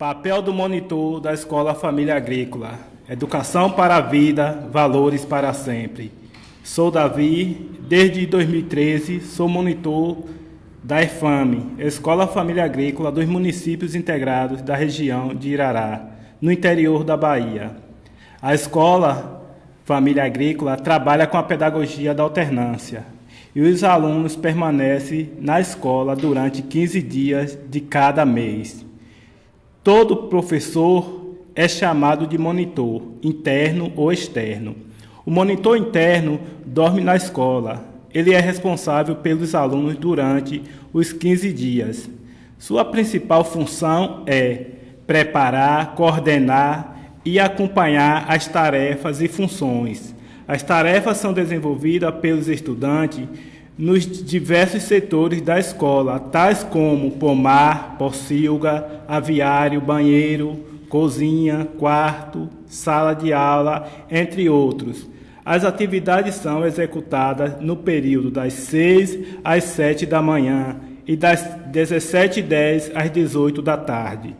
Papel do monitor da Escola Família Agrícola. Educação para a vida, valores para sempre. Sou Davi, desde 2013 sou monitor da EFAME, Escola Família Agrícola dos municípios integrados da região de Irará, no interior da Bahia. A Escola Família Agrícola trabalha com a pedagogia da alternância e os alunos permanecem na escola durante 15 dias de cada mês. Todo professor é chamado de monitor, interno ou externo. O monitor interno dorme na escola. Ele é responsável pelos alunos durante os 15 dias. Sua principal função é preparar, coordenar e acompanhar as tarefas e funções. As tarefas são desenvolvidas pelos estudantes nos diversos setores da escola, tais como pomar, pocilga, aviário, banheiro, cozinha, quarto, sala de aula, entre outros. As atividades são executadas no período das 6 às 7 da manhã e das 17h10 às 18 da tarde.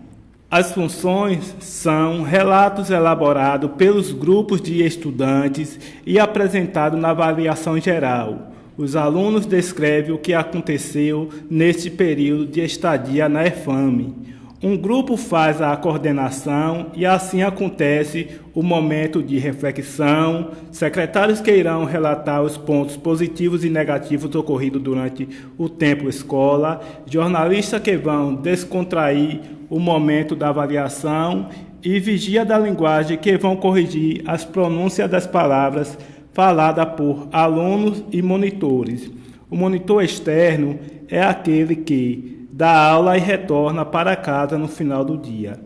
As funções são relatos elaborados pelos grupos de estudantes e apresentados na avaliação geral os alunos descrevem o que aconteceu neste período de estadia na EFAME. Um grupo faz a coordenação e assim acontece o momento de reflexão. Secretários que irão relatar os pontos positivos e negativos ocorridos durante o tempo escola, jornalistas que vão descontrair o momento da avaliação e vigia da linguagem que vão corrigir as pronúncias das palavras falada por alunos e monitores. O monitor externo é aquele que dá aula e retorna para casa no final do dia.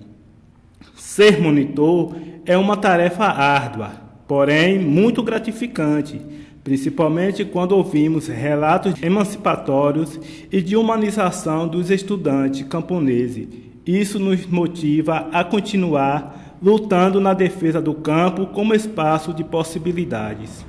Ser monitor é uma tarefa árdua, porém muito gratificante, principalmente quando ouvimos relatos emancipatórios e de humanização dos estudantes camponeses. Isso nos motiva a continuar lutando na defesa do campo como espaço de possibilidades.